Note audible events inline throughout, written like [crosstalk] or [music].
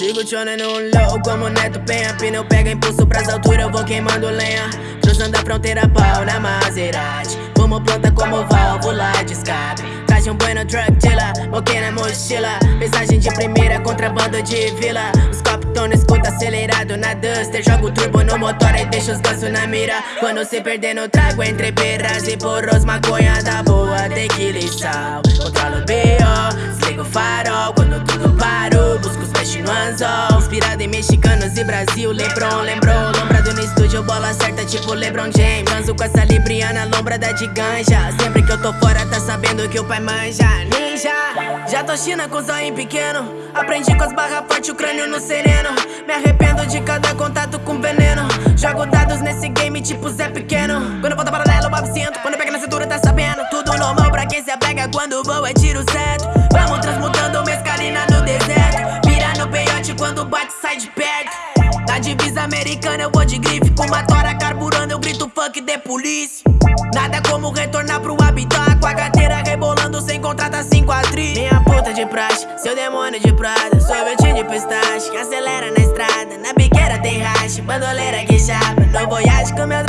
Sigo chonando um low como Neto Penha. Pneu pega impulso pras alturas, eu vou queimando lenha. Cruzando a fronteira, pau na Maserati. Fumo planta como válvula de escape. Traje um bueno truck dealer, moquei na mochila. Mensagem de primeira, contrabando de vila. Os copos no escuta acelerado na Duster. Jogo turbo no motor e deixo os gansos na mira. Quando se perder no trago entre perras e porros Maconha da boa, tequila e sal Controlo o B.O., desligo o farol em mexicanos e Brasil Lebron, lembrou, lombrado no estúdio Bola certa tipo Lebron James. Transo com essa libriana, lombrada de ganja Sempre que eu tô fora tá sabendo que o pai manja. Ninja, já tô china com zóio pequeno. Aprendi com as barras fortes, o crânio no sereno. Me arrependo de cada contato com veneno. Jogo dados nesse game tipo Zé Pequeno. Quando volta paralelo, o sinto. Quando pega na cintura tá sabendo. Tudo normal pra quem se apega. Quando voa é tiro certo. Vamos transmutando mescalina no deserto. Pira no peiote quando bate americana eu vou de grife. Com uma tora carburando eu grito fuck de polícia. Nada como retornar pro habitat. Com a carteira rebolando sem contrato 5 a Minha puta de praxe, seu demônio de prada. Sorvete de pistache, que acelera na estrada. Na biqueira tem racha, bandoleira que chapa. No voyage com meu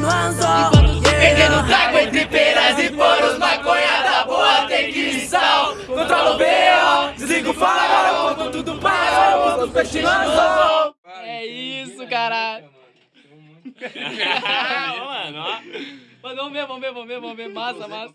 no anzol Perdendo trago entre peras e poros Maconha da boa, tem que sal Controla o B.O., desliga o farol Quando tudo parou, busca os peixes no anzol É isso, caralho. [laughs] Mano, ó. Vamos ver, vamos ver, vamos ver, vamos ver. Massa, massa.